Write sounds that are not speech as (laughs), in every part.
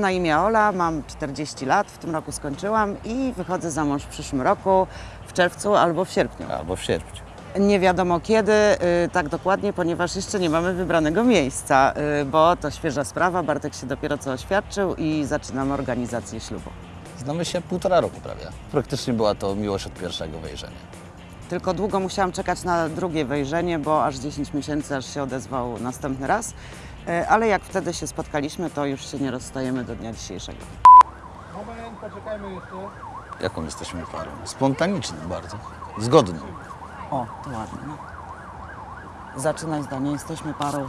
Mam na imię Ola, mam 40 lat, w tym roku skończyłam i wychodzę za mąż w przyszłym roku, w czerwcu albo w sierpniu. Albo w sierpniu. Nie wiadomo kiedy, y, tak dokładnie, ponieważ jeszcze nie mamy wybranego miejsca, y, bo to świeża sprawa. Bartek się dopiero co oświadczył i zaczynamy organizację ślubu. Znamy się półtora roku prawie. Praktycznie była to miłość od pierwszego wejrzenia. Tylko długo musiałam czekać na drugie wejrzenie, bo aż 10 miesięcy, aż się odezwał następny raz. Y, Ale jak wtedy się spotkaliśmy, to już się nie rozstajemy do dnia dzisiejszego. Moment, poczekajmy jeszcze. Jaką jesteśmy parą? Spontaniczną bardzo. Zgodną. O, to ładnie. Zaczynaj zdanie, jesteśmy parą.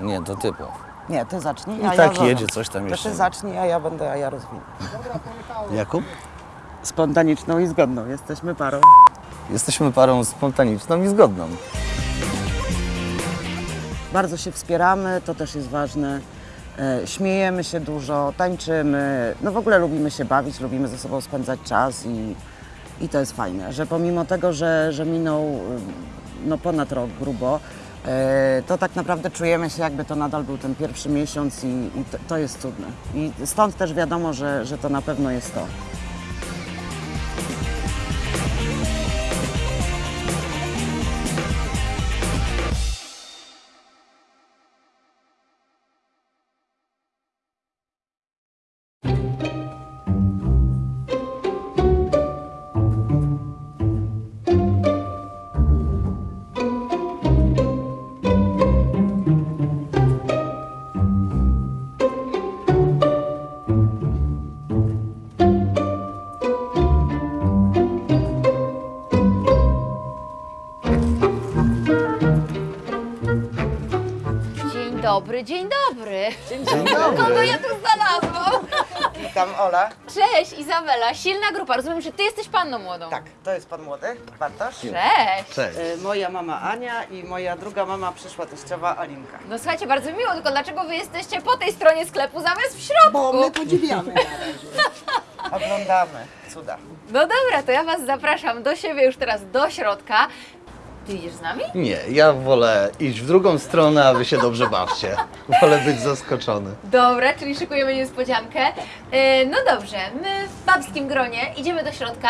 Nie, to typu. Nie, ty zacznij, I a tak ja jedzie coś tam To jeszcze. ty zacznij, a ja będę, a ja rozwinę. Jaką? Spontaniczną i zgodną, jesteśmy parą. Jesteśmy parą spontaniczną i zgodną. Bardzo się wspieramy, to też jest ważne. E, Śmiejemy się dużo, tańczymy, no w ogóle lubimy się bawić, lubimy ze sobą spędzać czas i, i to jest fajne, że pomimo tego, że, że minął no ponad rok grubo, e, to tak naprawdę czujemy się jakby to nadal był ten pierwszy miesiąc i, i to, to jest cudne. I stąd też wiadomo, że, że to na pewno jest to. Dzień dobry, dzień dobry. Kogo ja tu znalazłam? Witam Ola. Cześć, Izabela, silna grupa. Rozumiem, że ty jesteś panną młodą. Tak, to jest pan młody, Bartosz. Cześć. Cześć. E, Moja mama Ania i moja druga mama przyszła teściowa Alinka. No słuchajcie, bardzo miło, tylko dlaczego wy jesteście po tej stronie sklepu zamiast w środku? Bo my podziwiamy na (laughs) razie. Oglądamy cuda. No dobra, to ja was zapraszam do siebie już teraz do środka. Ty idziesz z nami? Nie, ja wolę iść w drugą stronę, a wy się dobrze bawcie. Wolę być zaskoczony. Dobra, czyli szykujemy niespodziankę. E, no dobrze, my w babskim gronie idziemy do środka.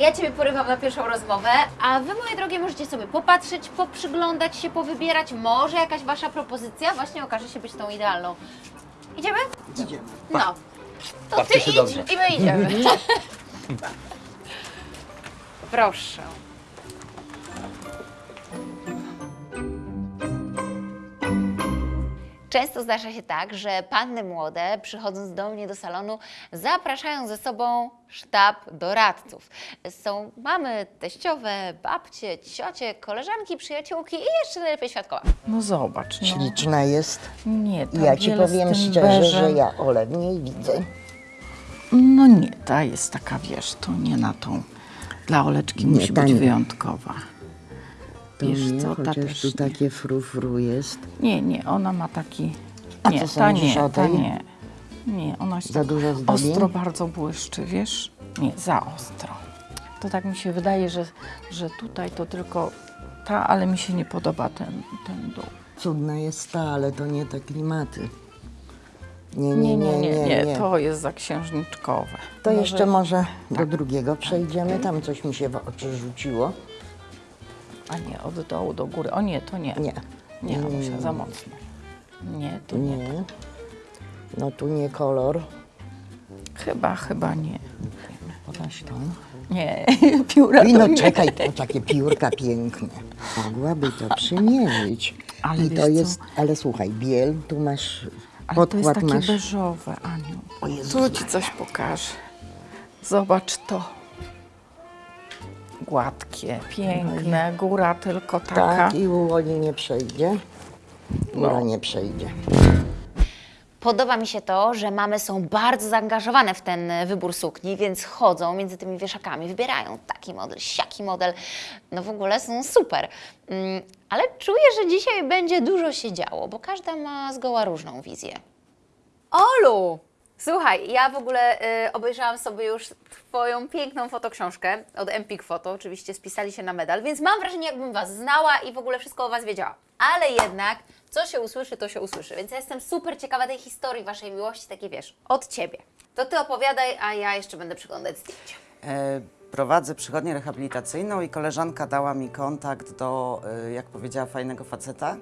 Ja Ciebie porywam na pierwszą rozmowę, a Wy, moje drogie, możecie sobie popatrzeć, poprzyglądać się, powybierać. Może jakaś Wasza propozycja właśnie okaże się być tą idealną. Idziemy? Idziemy. No. To Bawcie Ty idź dobrze. i my idziemy. (laughs) Proszę. Często zdarza się tak, że panny młode, przychodząc do mnie do salonu, zapraszają ze sobą sztab doradców. Są mamy, teściowe, babcie, ciocie, koleżanki, przyjaciółki i jeszcze najlepiej świadkowa. No zobacz, no. Śliczna jest. Nie, tam Ja ci wiele z powiem tym szczerze, że beżem. ja Ole w niej widzę. No nie, ta jest taka, wiesz, to nie na tą. Dla Oleczki Nie, musi ta być nie. wyjątkowa. To Wiesz nie, co, ta chociaż też tu nie. takie frufru jest. Nie, nie, ona ma taki... A nie, co ta sądzisz nie, o ta tej? nie. Nie, ona się Za tak dużo zdobień? ostro bardzo błyszczy, wiesz? Nie, za ostro. To tak mi się wydaje, że, że tutaj to tylko ta, ale mi się nie podoba ten, ten dół. Cudna jest ta, ale to nie te klimaty. Nie, Nie, nie, nie, nie. to jest za księżniczkowe. To Może- jeszcze może do tak. drugiego przejdziemy. Tam coś mi się w oczy rzuciło. A nie, od dołu do góry. O nie, to nie. Nie. Nie, Anusia, nie. za mocno. Nie, to nie. Nie. No tu nie kolor. Chyba, chyba nie. Pokaż (laughs) to. Nie, pióra I no czekaj, to takie piórka piękne. Mogłaby to przymierzyć. Ale I to co? jest, ale słuchaj, biel, tu masz Ale to jest takie masz. beżowe, Aniu. O Jezus Tu ci coś pokażę. Zobacz to. Gładkie, piękne, góra tylko taka. Tak, i u Oli nie przejdzie. Góra No. nie przejdzie. Podoba mi się to, że mamy są bardzo zaangażowane w ten wybór sukni, więc chodzą między tymi wieszakami, wybierają taki model, siaki model. No w ogóle są super. Mm, Ale czuję, że dzisiaj będzie dużo się działo, bo każda ma zgoła różną wizję. Olu, Słuchaj, ja w ogóle y, obejrzałam sobie już Twoją piękną fotoksiążkę od Empik Photo, oczywiście spisali się na medal, więc mam wrażenie, jakbym Was znała i w ogóle wszystko o Was wiedziała. Ale jednak, co się usłyszy, to się usłyszy, więc ja jestem super ciekawa tej historii Waszej miłości, takiej wiesz, od Ciebie. To Ty opowiadaj, a ja jeszcze będę przyglądać zdjęcia. E, Prowadzę przychodnię rehabilitacyjną i koleżanka dała mi kontakt do, e, jak powiedziała, fajnego faceta,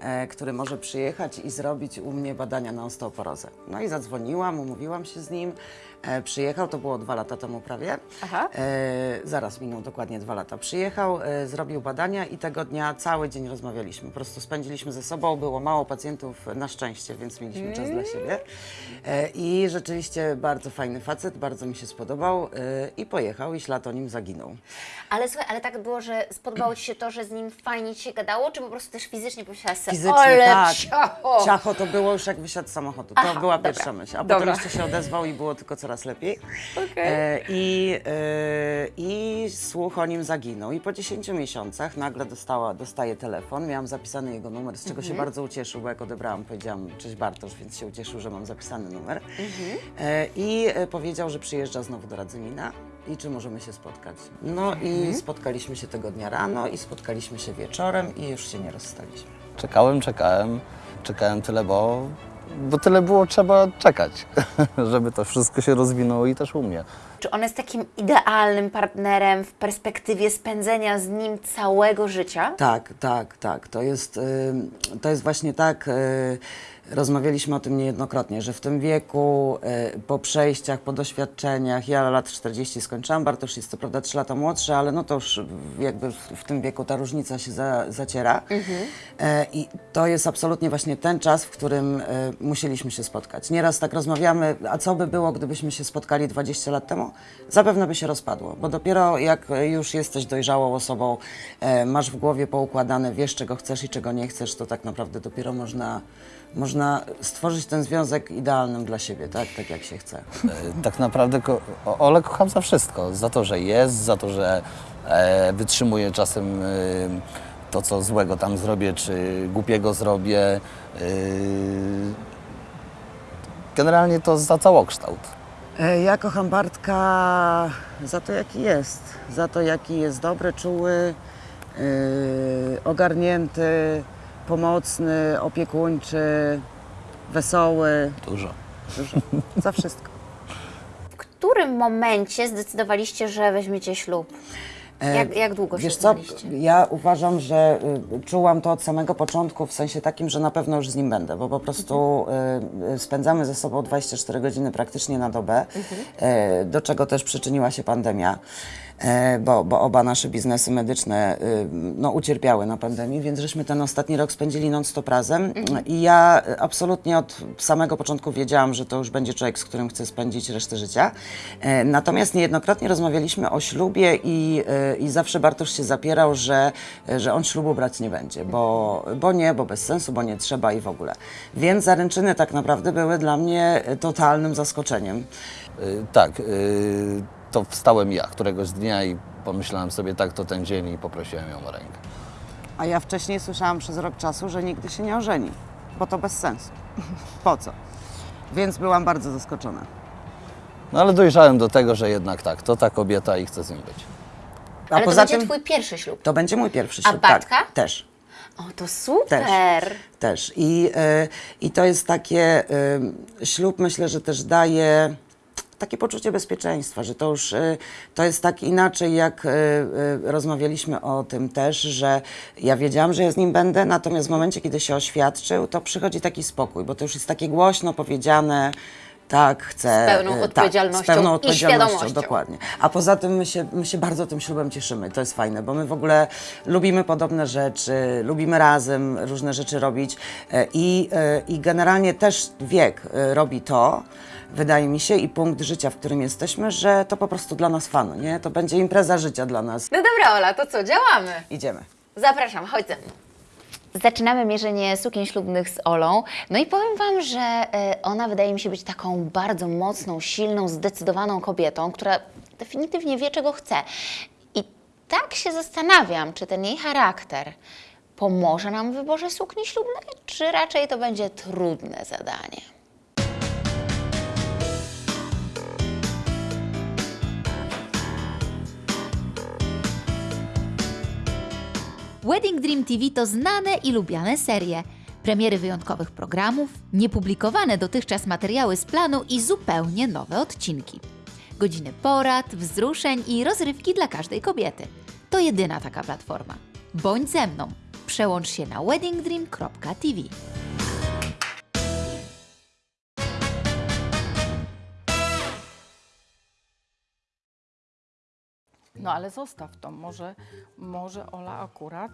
e, który może przyjechać i zrobić u mnie badania na osteoporozę. No i zadzwoniłam, umówiłam się z nim. E, Przyjechał, to było dwa lata temu prawie. Aha. E, zaraz minął dokładnie dwa lata. Przyjechał, e, zrobił badania i tego dnia cały dzień rozmawialiśmy. Po prostu spędziliśmy ze sobą. Było mało pacjentów na szczęście, więc mieliśmy czas dla siebie. E, I rzeczywiście bardzo fajny facet, bardzo mi się spodobał e, i pojechał i ślad o nim zaginął. Ale słuchaj, ale tak było, że spodobało Ci się to, że z nim fajnie Ci się gadało, czy po prostu też fizycznie pomyślałaś sobie, Fizycznie ale tak. ciacho! Ciacho to było już jak wysiadł z samochodu. To Aha, była dobra. pierwsza myśl. A Dobra. potem jeszcze się odezwał i było tylko coraz lepiej. Okej. E, i, e, I słuch o nim zaginął. I po 10 miesiącach nagle dostała, dostaje telefon. Miałam zapisany jego numer, z czego Mhm. się bardzo ucieszył, bo jak odebrałam, powiedziałam cześć Bartosz, więc się ucieszył, że mam zapisany numer. Mhm. E, I e, powiedział, że przyjeżdża znowu do Radzymina i czy możemy się spotkać. No Mhm. i spotkaliśmy się tego dnia rano i spotkaliśmy się wieczorem i już się nie rozstaliśmy. Czekałem, czekałem, czekałem tyle, bo, bo tyle było trzeba czekać, (laughs) żeby to wszystko się rozwinęło i też u mnie. Czy on jest takim idealnym partnerem w perspektywie spędzenia z nim całego życia? Tak, tak, tak. To jest, to jest właśnie tak. Y, Rozmawialiśmy o tym niejednokrotnie, że w tym wieku, y, po przejściach, po doświadczeniach, ja lat 40 skończyłam, Bartosz jest co prawda 3 lata młodszy, ale no to już jakby w, w tym wieku ta różnica się za, zaciera. E, I to jest absolutnie właśnie ten czas, w którym e, musieliśmy się spotkać. Nieraz tak rozmawiamy, a co by było, gdybyśmy się spotkali 20 lat temu? Zapewne by się rozpadło, bo dopiero jak już jesteś dojrzałą osobą, e, masz w głowie poukładane, wiesz czego chcesz i czego nie chcesz, to tak naprawdę dopiero można, można stworzyć ten związek idealnym dla siebie, tak, tak jak się chce. E, Tak naprawdę ko- Ole kocham za wszystko. Za to, że jest, za to, że e, wytrzymuje czasem e, to, co złego tam zrobię, czy głupiego zrobię. E, generalnie to za całokształt. E, Ja kocham Bartka za to, jaki jest. Za to, jaki jest dobry, czuły, yy, ogarnięty, pomocny, opiekuńczy, wesoły. Dużo. Dużo. Za wszystko. W którym momencie zdecydowaliście, że weźmiecie ślub? E, Jak, jak długo Wiesz się co, ja uważam, że y, czułam to od samego początku, w sensie takim, że na pewno już z nim będę, bo po prostu y, spędzamy ze sobą 24 godziny praktycznie na dobę, y, do czego też przyczyniła się pandemia. E, Bo, bo oba nasze biznesy medyczne y, no, ucierpiały na pandemii, więc żeśmy ten ostatni rok spędzili non-stop razem. I ja y, absolutnie od samego początku wiedziałam, że to już będzie człowiek, z którym chcę spędzić resztę życia. E, Natomiast niejednokrotnie rozmawialiśmy o ślubie i, y, i zawsze Bartosz się zapierał, że, że on ślubu brać nie będzie, bo, bo nie, bo bez sensu, bo nie trzeba i w ogóle. Więc zaręczyny tak naprawdę były dla mnie totalnym zaskoczeniem. Tak, y, to wstałem ja któregoś dnia i pomyślałem sobie, tak, to ten dzień i poprosiłem ją o rękę. A ja wcześniej słyszałam przez rok czasu, że nigdy się nie ożeni, bo to bez sensu. (laughs) po co? Więc byłam bardzo zaskoczona. No ale dojrzałem do tego, że jednak tak, to ta kobieta i chcę z nią być. A Ale to poza będzie tym twój pierwszy ślub. to będzie mój pierwszy A ślub. Bartka? Tak, też. O, to super! Też. Też. I, y, I to jest takie, y, ślub myślę, że też daje takie poczucie bezpieczeństwa, że to już y, to jest tak inaczej, jak y, y, rozmawialiśmy o tym też, że ja wiedziałam, że ja z nim będę, natomiast w momencie, kiedy się oświadczył, to przychodzi taki spokój, bo to już jest takie głośno powiedziane, tak, chcę. Z pełną odpowiedzialnością tak, z pełną i odpowiedzialnością, świadomością. dokładnie. A poza tym my się, my się bardzo tym ślubem cieszymy. To jest fajne, bo my w ogóle lubimy podobne rzeczy, lubimy razem różne rzeczy robić e, i, e, i generalnie też wiek e, robi to, wydaje mi się, i punkt życia, w którym jesteśmy, że to po prostu dla nas fan, nie? To będzie impreza życia dla nas. No dobra, Ola, to co, działamy? Idziemy. Zapraszam, chodź ze mną. Zaczynamy mierzenie sukien ślubnych z Olą. No i powiem Wam, że e, ona wydaje mi się być taką bardzo mocną, silną, zdecydowaną kobietą, która definitywnie wie, czego chce. I tak się zastanawiam, czy ten jej charakter pomoże nam w wyborze sukni ślubnej, czy raczej to będzie trudne zadanie. Wedding Dream TV to znane i lubiane serie. Premiery wyjątkowych programów, niepublikowane dotychczas materiały z planu i zupełnie nowe odcinki. Godziny porad, wzruszeń i rozrywki dla każdej kobiety. To jedyna taka platforma. Bądź ze mną. Przełącz się na weddingdream.tv. No ale zostaw to, może, może Ola akurat.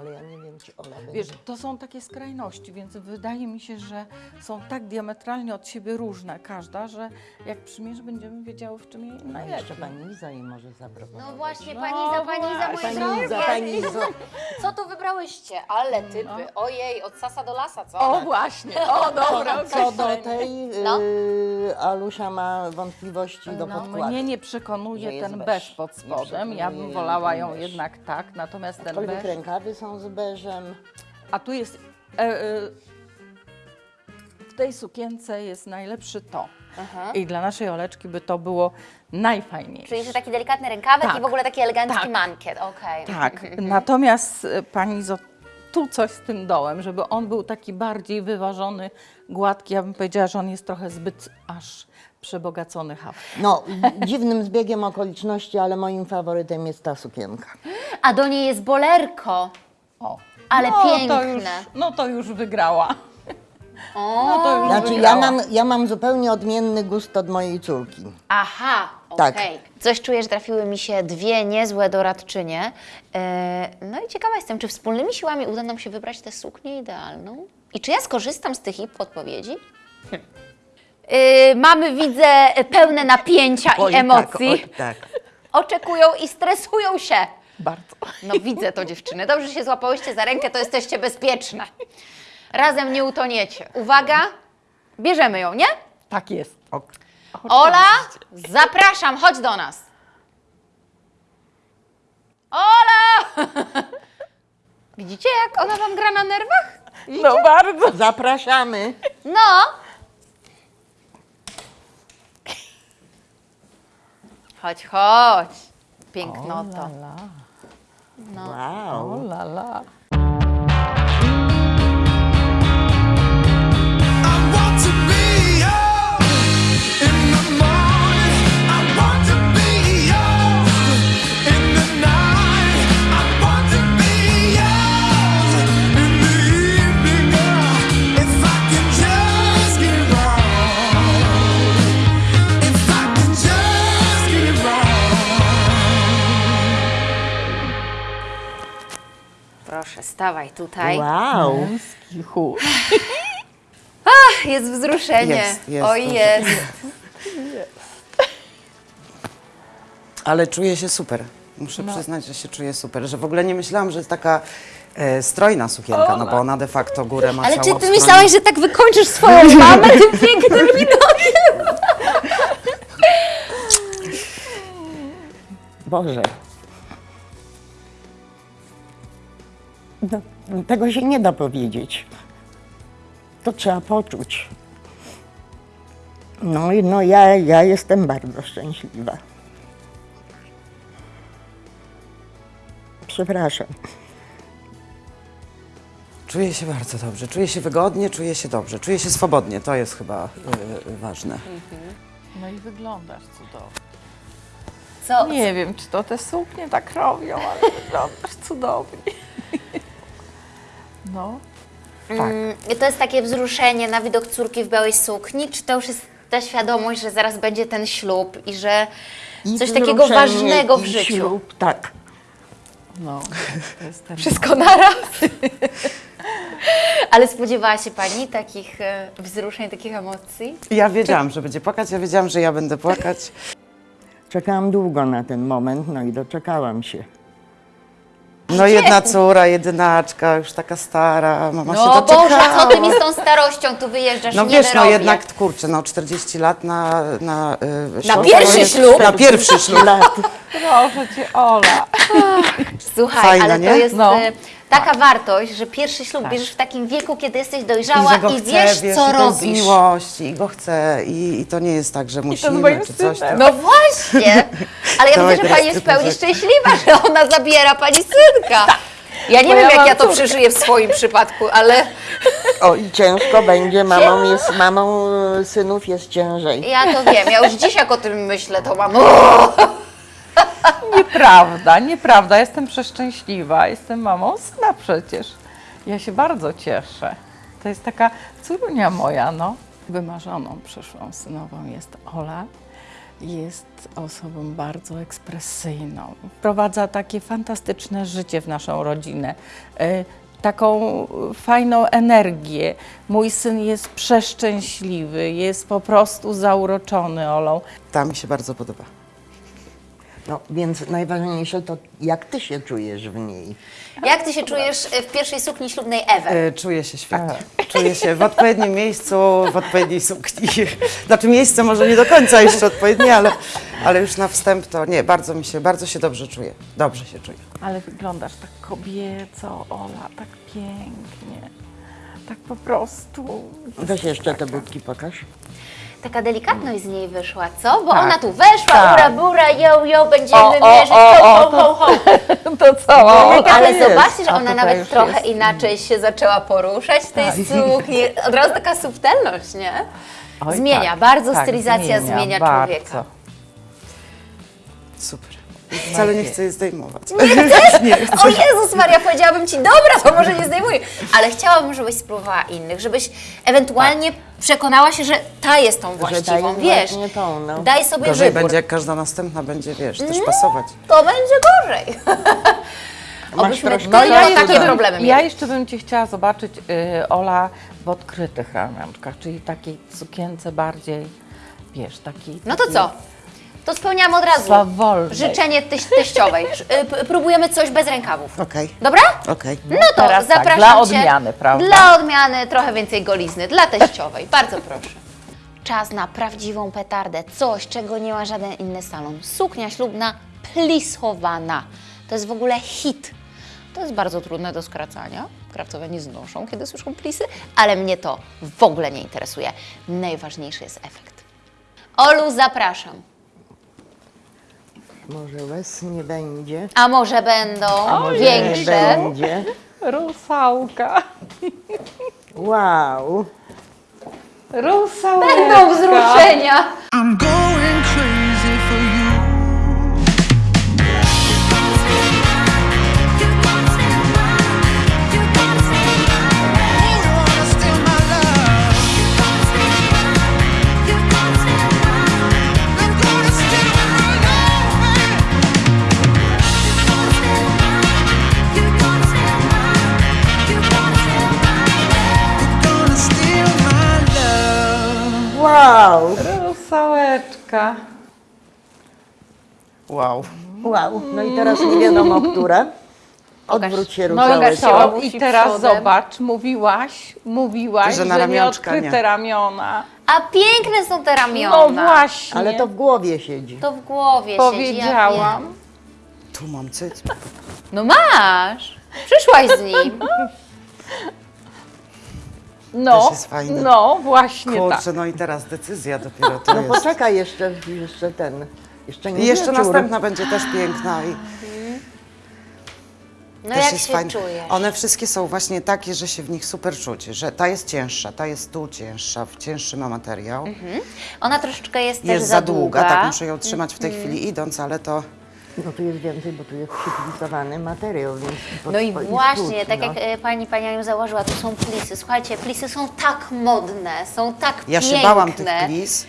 Ale ja nie wiem, czy Ola będzie. Wiesz, to są takie skrajności, więc wydaje mi się, że są tak diametralnie od siebie różne każda, że jak przymierz, będziemy wiedziały, w czym jej A najlepiej. jeszcze pani Iza jej może zaproponować. No właśnie, No pani za, pani za, Pani drogie. Iza, pani Izo. (laughs) Co to wybrałyście? Ale typy, ojej, od sasa do lasa, co? O właśnie, o dobra, (laughs) Co do tej, No. y, Alusia ma wątpliwości do No, podkładu. mnie nie Że przekonuje jest ten beż. beż pod Nie spodem. Ja przekonuje bym jej wolała ten ją beż. jednak tak, natomiast ten Aczkolwiek beż. rękawy są z beżem. A tu jest. E, e, w tej sukience jest najlepszy to. I dla naszej Oleczki by to było najfajniejsze. Czyli, że taki delikatny rękawek Tak. i w ogóle taki elegancki Tak. mankiet, okej. Tak, (laughs) natomiast e, pani Zo, tu coś z tym dołem, żeby on był taki bardziej wyważony, gładki. Ja bym powiedziała, że on jest trochę zbyt aż przebogacony haft. No, dziwnym zbiegiem okoliczności, ale moim faworytem jest ta sukienka. A do niej jest bolerko. O. Ale no, To piękne. już, no to już wygrała. (laughs) No to już Znaczy, ja wygrała. mam, ja mam zupełnie odmienny gust od mojej córki. Aha, Tak. okej. Coś czuję, że trafiły mi się dwie niezłe doradczynie. E, no i ciekawa jestem, czy wspólnymi siłami uda nam się wybrać tę suknię idealną? I czy ja skorzystam z tych ich podpowiedzi? Hm. E, mamy, widzę, pełne napięcia i emocji. Tak, o, tak. Oczekują i stresują się. Bardzo. No widzę to dziewczyny. Dobrze, że się złapałyście za rękę, to jesteście bezpieczne. Razem nie utoniecie. Uwaga, bierzemy ją, nie? Tak jest. Ok. Ola, zapraszam, chodź do nas. Ola! Widzicie, jak ona wam gra na nerwach? No bardzo. Zapraszamy. No. Chodź, chodź. Pięknoto. No. Wow. O la la. Stawaj tutaj. Wow. Męski chór. (laughs) Jest wzruszenie. Jest, jest, Oj, jest. (laughs) Ale czuję się super. Muszę przyznać, że się czuję super. Że w ogóle nie myślałam, że jest taka e, strojna sukienka, no bo ona de facto górę ma Ale czy ty myślałaś, że tak wykończysz swoją (laughs) mamę tym pięknym widokiem? Boże. No, tego się nie da powiedzieć. To trzeba poczuć. No i no ja, ja jestem bardzo szczęśliwa. Przepraszam. Czuję się bardzo dobrze, czuję się wygodnie, czuję się dobrze, czuję się swobodnie. To jest chyba e, ważne. No i wyglądasz cudownie. Co? Nie wiem, czy to te suknie tak robią, ale wyglądasz cudownie. (laughs) No. Mm, To jest takie wzruszenie na widok córki w białej sukni, czy to już jest ta świadomość, że zaraz będzie ten ślub i że I coś takiego ważnego w i życiu? Ślub, tak. No, to jest ten Wszystko naraz. (laughs) Ale spodziewała się Pani takich e, wzruszeń, takich emocji? Ja wiedziałam, że będzie płakać, ja wiedziałam, że ja będę płakać. Czekałam długo na ten moment, no i doczekałam się. No jedna córa, jedynaczka, już taka stara, mama się No doczekała. Boże, co Ty mi z tą starością tu wyjeżdżasz? No nie wiesz, no wyrobię. jednak, kurczę, no 40 lat na... Na, y, ślub pierwszy to jest- ślub. Na pierwszy ślub. Proszę cię, Ola. Słuchaj, Fajne, ale to nie? jest No. e, taka wartość, że pierwszy ślub bierzesz w takim wieku, kiedy jesteś I dojrzała i, chcę, wiesz, wiesz, co i to jest robisz. miłość, i go chcę, i, i to nie jest tak, że musimy, czy coś tam. No właśnie! Ale ja (laughs) widzę, że Pani jest w pełni szczęśliwa, że ona zabiera Pani synka. Ja nie Bo wiem, ja jak ja to przeżyję w swoim przypadku, ale O i ciężko będzie, mamą jest, mamą e, synów jest ciężej. ja to wiem. Ja już dziś jak o tym myślę, to mam... Nieprawda, nieprawda. Jestem przeszczęśliwa. Jestem mamą syna przecież. Ja się bardzo cieszę. To jest taka córunia moja, no. Wymarzoną przyszłą synową jest Ola. Jest osobą bardzo ekspresyjną. Wprowadza takie fantastyczne życie w naszą rodzinę. e, Taką fajną energię. Mój syn jest przeszczęśliwy, jest po prostu zauroczony Olą. Ta mi się bardzo podoba. No, więc najważniejsze to, jak ty się czujesz w niej. Jak ty się czujesz w pierwszej sukni ślubnej Ewy? E, Czuję się świetnie. Czuję się w odpowiednim miejscu, w odpowiedniej sukni. Znaczy miejsce może nie do końca jeszcze odpowiednie, ale, ale już na wstęp to nie, bardzo mi się, bardzo się dobrze czuję. Dobrze się czuję. Ale wyglądasz tak kobieco, Ola, tak pięknie. Tak po prostu. Weź jeszcze te budki pokaż. Taka delikatność z niej wyszła, co? Bo Tak. ona tu weszła, Tak. ura bura, yo, yo, będziemy O, o, mierzyć, ho, ho, ho, ho. (laughs) To cała. Ale jest. zobaczcie, że ona nawet trochę jest. inaczej się zaczęła poruszać w tej sukni. Od razu taka subtelność, nie? Oj, Zmienia, tak, bardzo tak, stylizacja zmienia bardzo. człowieka. Super. Wcale nie chcę jej zdejmować. (laughs) O Jezus Maria, powiedziałabym Ci, dobra, to może nie zdejmuję. Ale chciałabym, żebyś spróbowała innych, żebyś ewentualnie przekonała się, że ta jest tą właściwą, wiesz. właśnie tą, no. Daj sobie Gorzej wybór. będzie, jak każda następna będzie, wiesz, też pasować. To będzie gorzej. Obyśmy troszkę tylko czasu, takie tak. problemy mieli. Ja jeszcze bym Cię chciała zobaczyć, y, Ola, w odkrytych ramionczkach, czyli takiej sukience bardziej, wiesz, takiej... No to takiej co? To spełniamy od razu Swawolnej. życzenie teś, teściowej. Y, Próbujemy coś bez rękawów. Okej, Dobra? okej. No to Teraz tak, zapraszam dla Cię. odmiany, prawda? Dla odmiany trochę więcej golizny, dla teściowej. Bardzo proszę. Czas na prawdziwą petardę. Coś, czego nie ma żaden inny salon. Suknia ślubna plisowana. To jest w ogóle hit. To jest bardzo trudne do skracania. Krawcowe nie znoszą, kiedy słyszą plisy, ale mnie to w ogóle nie interesuje. Najważniejszy jest efekt. Olu, zapraszam. Może łez nie będzie. A może będą Nie większe? będzie. Rusałka. Wow. Rusałka. Będą wzruszenia. I'm going crazy Wow. Wow. No i teraz nie wiadomo, które. Odwróć się No i teraz zobacz, mówiłaś, mówiłaś, Że że, na ramionczka nie. nieodkryte ramiona. A piękne są te ramiona. No właśnie. Ale to w głowie siedzi. To w głowie siedzi. Ja powiedziałam. Tu mam cyc. no masz. Przyszłaś z nim. (laughs) No, Też jest fajne. no właśnie tak. Kurczę, no i teraz decyzja dopiero to No jest. poczekaj jeszcze, jeszcze ten. Jeszcze nie I jeszcze wieczór. następna będzie też piękna i No też jak jest się fajna. czujesz? One wszystkie są właśnie takie, że się w nich super czuć, że ta jest cięższa, ta jest tu cięższa, cięższy ma materiał. Ona troszeczkę jest, też Jest za długa, długa. tak muszę ją trzymać w tej chwili idąc, ale to No tu jest więcej, bo tu jest przypisowany materiał, więc No i właśnie, tak no. jak e, pani, pani Aniu założyła, tu są plisy. Słuchajcie, plisy są tak modne, są tak ja piękne. się bałam tych plis,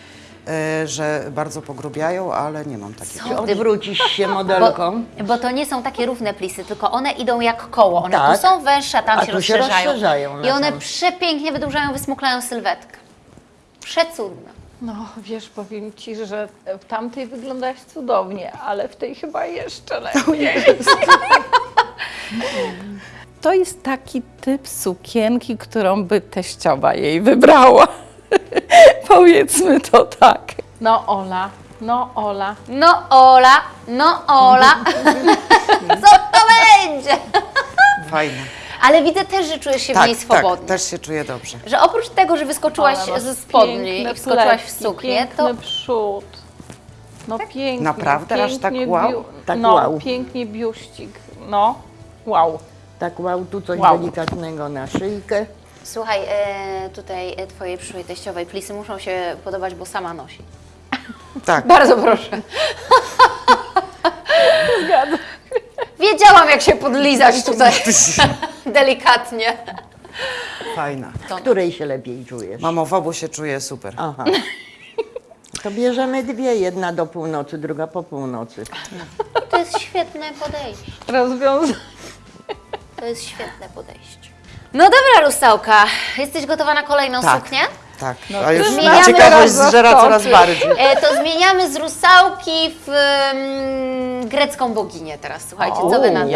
że bardzo pogrubiają, ale nie mam takich. Co ty Odwrócisz się (laughs) Bo, modelką. bo to nie są takie równe plisy, tylko one idą jak koło. One Tak. tu są węższe, a tam A się tu się rozszerzają. rozszerzają I one sam. przepięknie wydłużają, wysmuklają sylwetkę. Przecudne. No wiesz, powiem Ci, że w tamtej wyglądałaś cudownie, ale w tej chyba jeszcze (laughs) lepiej. To jest taki typ sukienki, którą by teściowa jej wybrała. (laughs) Powiedzmy to tak. No Ola, no Ola. No Ola, no Ola. (laughs) Co to będzie? Fajne. Ale widzę też, że czujesz się w Tak, niej tak, swobodnie. też się czuję dobrze. Że oprócz tego, że wyskoczyłaś Ola, ze spodni i wskoczyłaś w suknię, to piękny przód. No pięknie. Naprawdę? Aż tak pięknie wow? biu- Tak no, wow. pięknie biuścik. No, wow. Tak wow, tu coś Wow. delikatnego na szyjkę. Słuchaj, e, tutaj e, twojej przyszłej teściowej plisy muszą się podobać, bo sama nosi. (laughs) Tak. Bardzo proszę. Zgadzam. (laughs) Wiedziałam, jak się podlizać tutaj (laughs) delikatnie. Fajna. W której się lepiej czujesz? Mamo, w obu się czuję super. Aha. To bierzemy dwie, jedna do północy, druga po północy. To jest świetne podejście. Rozwiązanie. To jest świetne podejście. No dobra, Rusałka. Jesteś gotowa na kolejną Tak. suknię? Tak, a już zmieniamy ciekawość zżera coraz bardziej. E, to zmieniamy z rusałki w mm, grecką boginię teraz. Słuchajcie, co wy na to?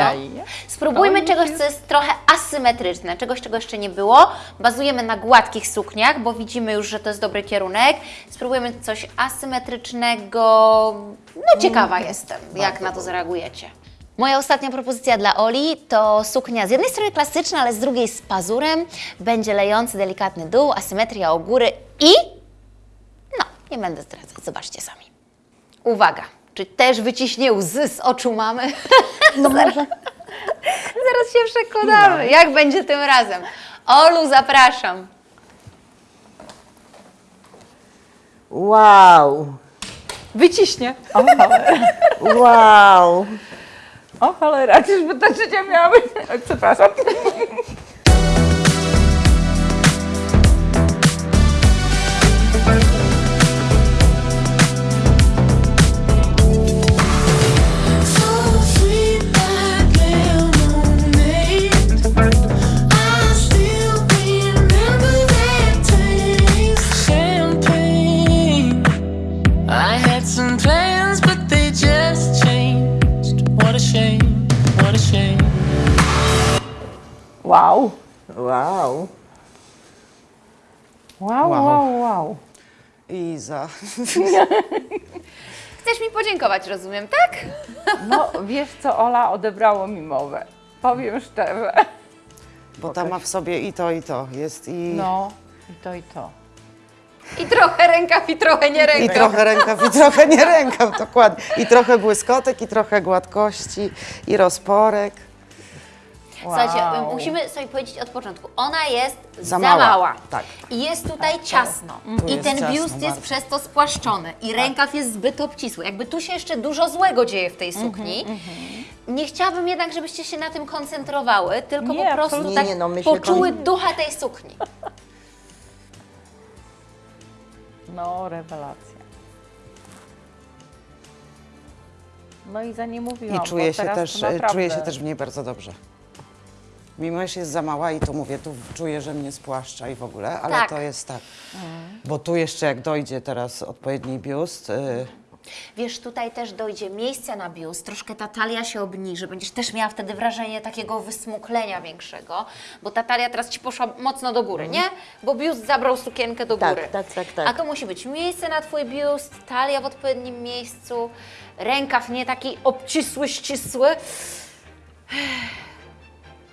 Spróbujmy czegoś, co jest trochę asymetryczne, czegoś, czego jeszcze nie było. Bazujemy na gładkich sukniach, bo widzimy już, że to jest dobry kierunek. Spróbujemy coś asymetrycznego. No ciekawa jestem, jak na to zareagujecie. Moja ostatnia propozycja dla Oli to suknia z jednej strony klasyczna, ale z drugiej z pazurem. Będzie lejący delikatny dół, asymetria u góry i... No, nie będę zdradzać, zobaczcie sami. Uwaga, czy też wyciśnie łzy z oczu mamy? No (laughs) może Zaraz się przekonamy, jak będzie tym razem. Olu, zapraszam. wow, Wyciśnie. O cholera. (laughs) wow. O cholera, czyżby ta trzecia miała być? Przepraszam. Wow, Wow. wow, wow. Iza. (laughs) Chcesz mi podziękować, rozumiem, tak? No, wiesz co, Ola odebrało mi mowę. Powiem szczerze. Bo ta ma w sobie i to, i to. Jest i, No, i to, i to. I trochę rękaw, i trochę nie i rękaw. trochę rękaw, i (laughs) trochę nie rękaw, dokładnie. I trochę błyskotek, i trochę gładkości, i rozporek. Słuchajcie, Wow. musimy sobie powiedzieć od początku. Ona jest za, Za mała. mała, tak. I jest tutaj ciasno. I jest ten ciasno biust jest bardzo. przez to spłaszczony. I rękaw jest zbyt obcisły. Jakby tu się jeszcze dużo złego dzieje w tej sukni. Nie chciałabym jednak, żebyście się na tym koncentrowały, tylko Nie, po prostu absolutnie. tak Nie, nie, no poczuły kon- ducha tej sukni. No, rewelacja. No i za nie mówiłam, I czuję bo się, teraz też, czuję się też w niej bardzo dobrze. Mimo, że jest za mała i to mówię, tu czuję, że mnie spłaszcza i w ogóle, ale Tak. to jest tak. Bo tu jeszcze jak dojdzie teraz odpowiedni biust, y, Wiesz, tutaj też dojdzie miejsce na biust, troszkę ta talia się obniży, będziesz też miała wtedy wrażenie takiego wysmuklenia większego, bo ta talia teraz Ci poszła mocno do góry, nie? Bo biust zabrał sukienkę do Tak, góry. tak, tak, tak. A to musi być miejsce na Twój biust, talia w odpowiednim miejscu, rękaw nie taki obcisły, ścisły.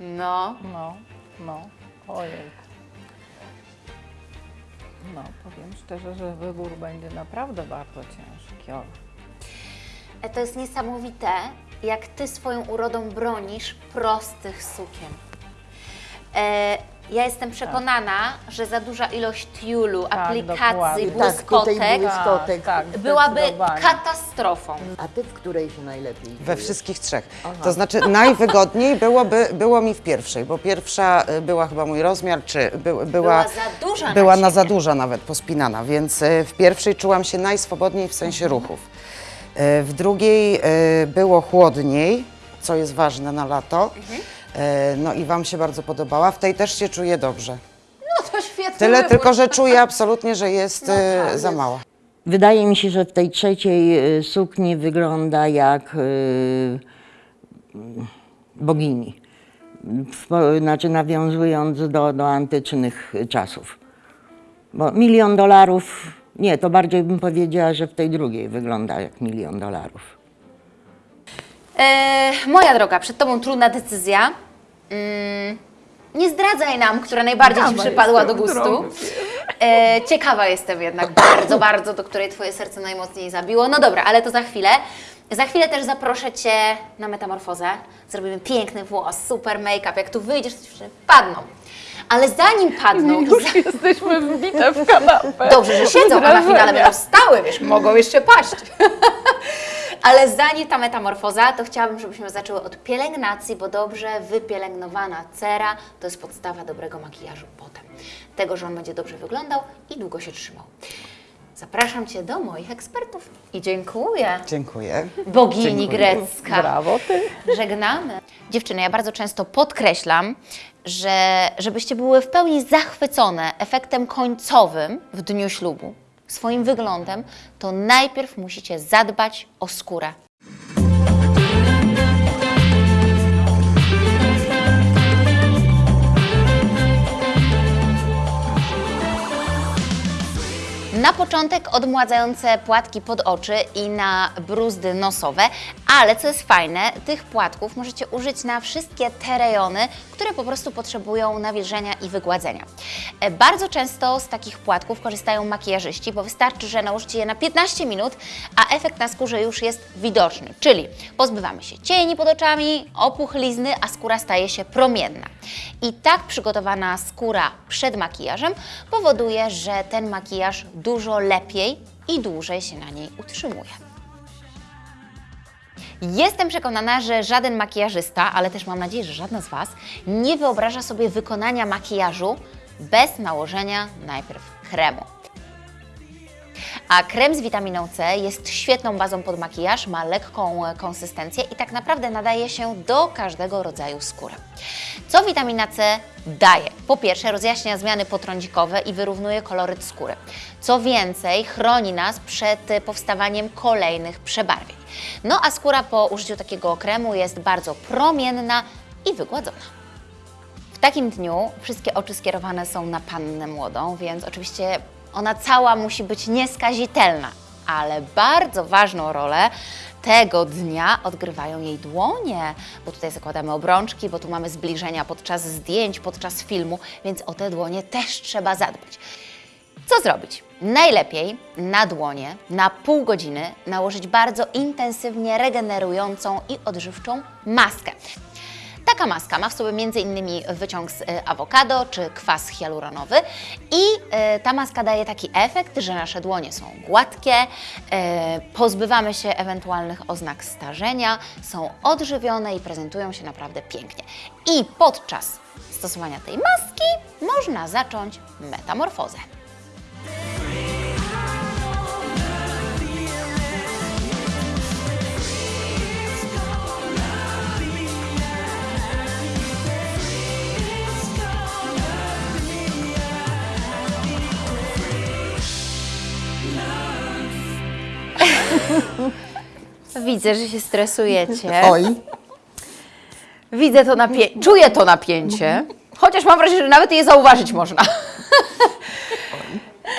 No, No, no, ojej. No, powiem szczerze, że wybór będzie naprawdę bardzo ciężki. Ola. E, to jest niesamowite, jak Ty swoją urodą bronisz prostych sukien. E, ja jestem przekonana, że za duża ilość tiulu, aplikacji, dokładnie. Tak, tutaj błyskotek błyskotek. Tak, tak, byłaby zdecydowanie. katastrofą. A ty w której się najlepiej we czujesz? wszystkich trzech. To znaczy najwygodniej byłoby, było mi w pierwszej, bo pierwsza y, była chyba mój rozmiar, czy by, była, Była za duża na była na ciebie. za duża nawet, pospinana, więc y, w pierwszej czułam się najswobodniej w sensie Mhm. ruchów. Y, W drugiej y, było chłodniej, co jest ważne na lato. Y, No i Wam się bardzo podobała. W tej też się czuję dobrze. No to świetnie. Tyle tylko, że czuję absolutnie, że jest No tak, za mała. Wydaje mi się, że w tej trzeciej y, sukni wygląda jak bogini. Znaczy nawiązując do, do antycznych czasów. Bo milion dolarów, nie, to bardziej bym powiedziała, że w tej drugiej wygląda jak milion dolarów. E, moja droga, przed Tobą trudna decyzja. Mm, nie zdradzaj nam, która najbardziej Ci przypadła do gustu. E, ciekawa jestem jednak bardzo, bardzo, do której Twoje serce najmocniej zabiło. No dobra, ale to za chwilę. Za chwilę też zaproszę Cię na metamorfozę. Zrobimy piękny włos, super make-up. Jak tu wyjdziesz, to dziewczyny padną. Ale zanim padną... i Już za- jesteśmy wbite w kanapę. Dobrze, że siedzą, a na finale będą stały, wiesz, mogą jeszcze paść. (laughs) Ale zanim ta metamorfoza, to chciałabym, żebyśmy zaczęły od pielęgnacji, bo dobrze wypielęgnowana cera to jest podstawa dobrego makijażu potem. Tego, że on będzie dobrze wyglądał i długo się trzymał. Zapraszam Cię do moich ekspertów i dziękuję. Dziękuję. Bogini grecka. Brawo ty. Żegnamy. Dziewczyny, ja bardzo często podkreślam, że żebyście były w pełni zachwycone efektem końcowym w dniu ślubu, swoim wyglądem, to najpierw musicie zadbać o skórę. Na początek odmładzające płatki pod oczy i na bruzdy nosowe, ale co jest fajne, tych płatków możecie użyć na wszystkie te rejony, które po prostu potrzebują nawilżenia i wygładzenia. E, Bardzo często z takich płatków korzystają makijażyści, bo wystarczy, że nałożycie je na 15 minut, a efekt na skórze już jest widoczny, czyli pozbywamy się cieni pod oczami, opuchlizny, a skóra staje się promienna. I tak przygotowana skóra przed makijażem powoduje, że ten makijaż dużo lepiej i dłużej się na niej utrzymuje. Jestem przekonana, że żaden makijażysta, ale też mam nadzieję, że żadna z Was nie wyobraża sobie wykonania makijażu bez nałożenia najpierw kremu. A krem z witaminą C jest świetną bazą pod makijaż, ma lekką e, konsystencję i tak naprawdę nadaje się do każdego rodzaju skóry. Co witamina C daje? Po pierwsze, rozjaśnia zmiany potrądzikowe i wyrównuje koloryt skóry. Co więcej, chroni nas przed e, powstawaniem kolejnych przebarwień. No a skóra po użyciu takiego kremu jest bardzo promienna i wygładzona. W takim dniu wszystkie oczy skierowane są na pannę młodą, więc oczywiście ona cała musi być nieskazitelna, ale bardzo ważną rolę tego dnia odgrywają jej dłonie, bo tutaj zakładamy obrączki, bo tu mamy zbliżenia podczas zdjęć, podczas filmu, więc o te dłonie też trzeba zadbać. Co zrobić? Najlepiej na dłonie na pół godziny nałożyć bardzo intensywnie regenerującą i odżywczą maskę. Taka maska ma w sobie m.in. wyciąg z e, awokado czy kwas hialuronowy i e, ta maska daje taki efekt, że nasze dłonie są gładkie, e, pozbywamy się ewentualnych oznak starzenia, są odżywione i prezentują się naprawdę pięknie. I podczas stosowania tej maski można zacząć metamorfozę. Widzę, że się stresujecie. Oj, Widzę to napięcie, czuję to napięcie, chociaż mam wrażenie, że nawet je zauważyć można.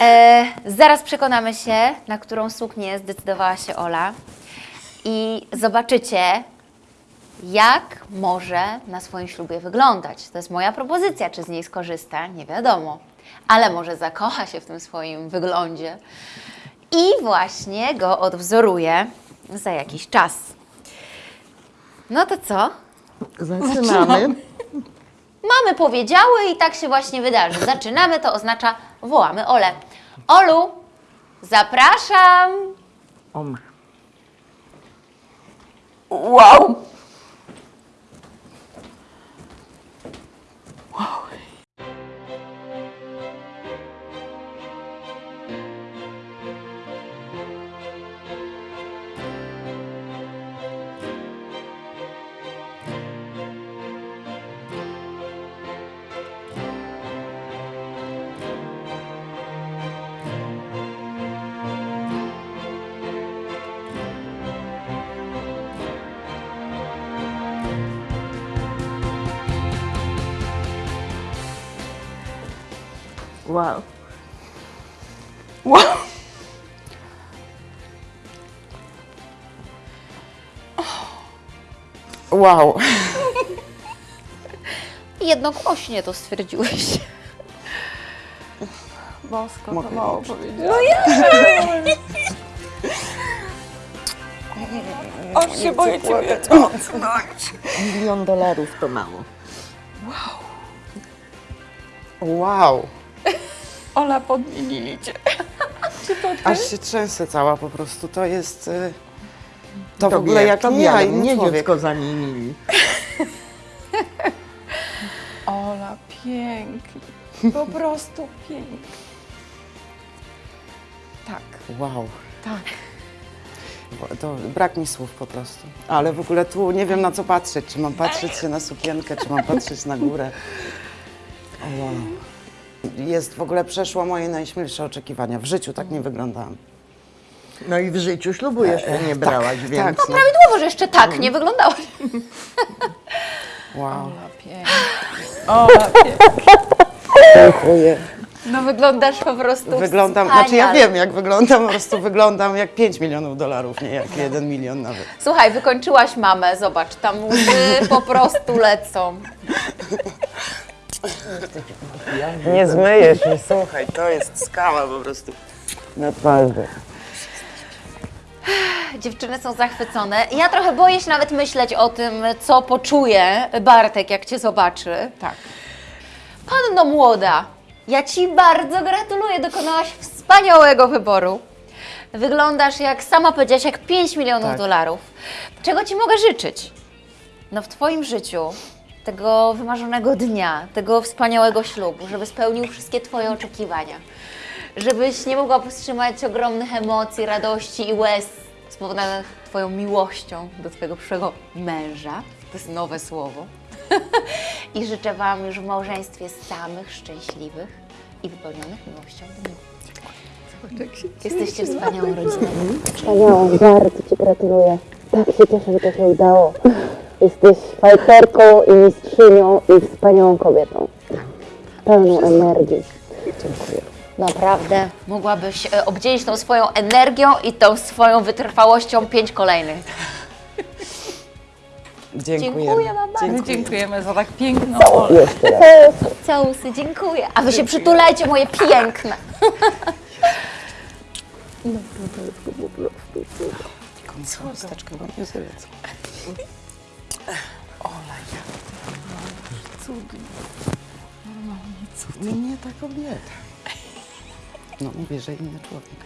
e, zaraz przekonamy się, na którą suknię zdecydowała się Ola. I zobaczycie, jak może na swoim ślubie wyglądać. To jest moja propozycja, czy z niej skorzysta, nie wiadomo, ale może zakocha się w tym swoim wyglądzie. I właśnie go odwzoruje za jakiś czas. No to co? zaczynamy. Mamy powiedziały i tak się właśnie wydarzy. Zaczynamy, to oznacza wołamy Ole. Olu, zapraszam. Om. Wow! Wow. Wow! Wow. jednogłośnie to stwierdziłeś. Bosko, Mogę to mało już. powiedziałam. Aż się boję Ciebie. Milion dolarów to mało. Wow, Ola, podmienili Cię. (laughs) aż się trzęsę cała po prostu. To jest... y, To w Tobie, ogóle jak tobie, nie, ale inny mnie człowiek. dziecko zamienili. (laughs) Ola, pięknie. Po prostu pięknie. Tak, Wow. tak. Bo To brak mi słów po prostu. Ale w ogóle tu nie wiem na co patrzeć. Czy mam patrzeć się na sukienkę, czy mam patrzeć na górę. O, wow. Jest w ogóle przeszło moje najśmielsze oczekiwania. W życiu tak nie wyglądałam. No i w życiu ślubu jeszcze nie brałaś, więc tak. no. Prawidłowo, że jeszcze tak nie wyglądałaś. Wow. Ola, pięknie. Ola, pięknie. Dziękuję. No wyglądasz po prostu Wyglądam, wspaniale. znaczy ja wiem jak wyglądam, po prostu wyglądam jak 5 milionów dolarów, nie jak 1 milion nawet. Słuchaj, wykończyłaś mamę, zobacz, tam łzy po prostu lecą. Nie zmyjesz się, słuchaj, to jest skała po prostu. Na twarzy. Dziewczyny są zachwycone. Ja trochę boję się nawet myśleć o tym, co poczuje Bartek, jak Cię zobaczy. Tak. Panno młoda, ja Ci bardzo gratuluję, dokonałaś wspaniałego wyboru. Wyglądasz, jak sama powiedziałaś, jak 5 milionów Tak. dolarów. Czego Ci mogę życzyć? No w Twoim życiu, tego wymarzonego dnia, tego wspaniałego ślubu, żeby spełnił wszystkie Twoje oczekiwania. Żebyś nie mogła powstrzymać ogromnych emocji, radości i łez spowodowanych Twoją miłością do Twojego przyszłego męża. To jest nowe słowo. (laughs) I życzę Wam już w małżeństwie samych szczęśliwych i wypełnionych miłością dni. Jesteście wspaniałą rodziną. Wspaniałą, bardzo Ci gratuluję. Tak się cieszę, że to się udało. Jesteś fajterką i mistrzynią i wspaniałą kobietą. Pełną energii. Naprawdę mogłabyś e, obdzielić tą swoją energią i tą swoją wytrwałością pięć kolejnych. Dziękuję. Dziękuję Wam bardzo. My dziękujemy za tak piękną Olę. Jeszcze raz. Całusy, dziękuję. A Wy się przytulajcie, moje piękne. Chusteczkę, bo nie zlecę. Ola, ty cudnie. Normalnie cud. No nie ta kobieta. No mówię, że inny człowiek.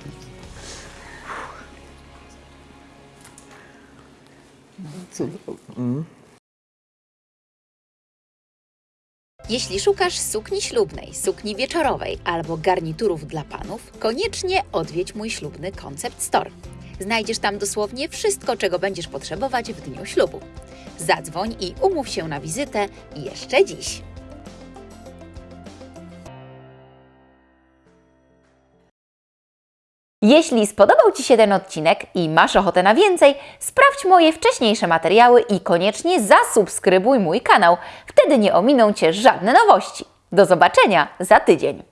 Jeśli szukasz sukni ślubnej, sukni wieczorowej albo garniturów dla panów, koniecznie odwiedź mój ślubny Concept Store. Znajdziesz tam dosłownie wszystko, czego będziesz potrzebować w dniu ślubu. Zadzwoń i umów się na wizytę jeszcze dziś. Jeśli spodobał Ci się ten odcinek i masz ochotę na więcej, sprawdź moje wcześniejsze materiały i koniecznie zasubskrybuj mój kanał. Wtedy nie ominą Cię żadne nowości. Do zobaczenia za tydzień.